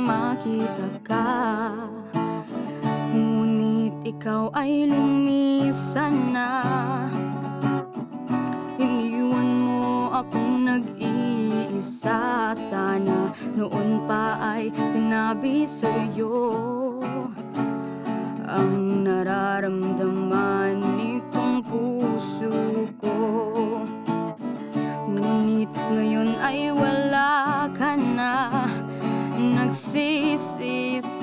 makita ka. Ngunit ikaw ay lumisan na. Iniwan mo akong nag-iisa. Sana noon pa ay sinabi sa'yo. Ang nararamdaman nitong puso ko. Ngunit ngayon ay wala na like see, see.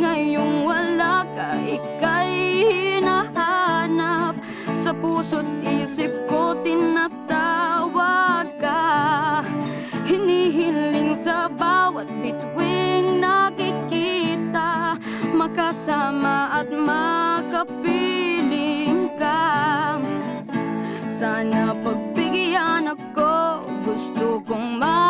Ngayong wala ka, ika'y hinahanap. Sa puso't isip ko tinatawag ka. Hinihiling sa bawat bituing nakikita. Makasama at makapiling ka. Sana pagbigyan ako Gusto kong magkasama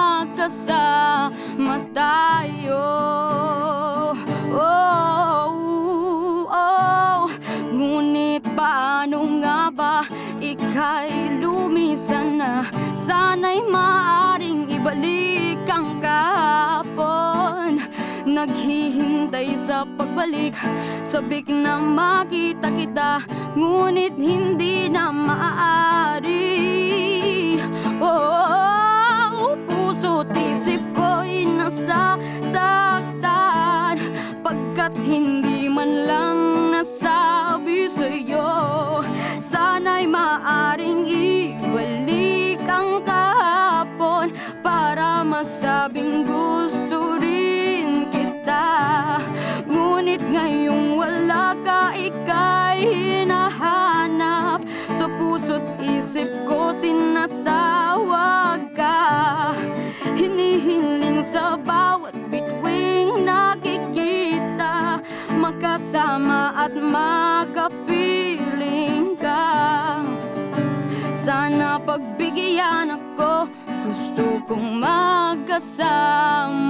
Ika'y lumisan na. Sana'y maaring ibalik ang kahapon. Naghihintay sa pagbalik. Sabik na makita kita Ngunit hindi na wala ka, ika'y hinahanap. Sa puso't isip ko tinatawag ka. Hinihiling sa bawat bituing nakikita. Makasama at makapiling ka. Sana pagbigyan ako Gusto kong magkasama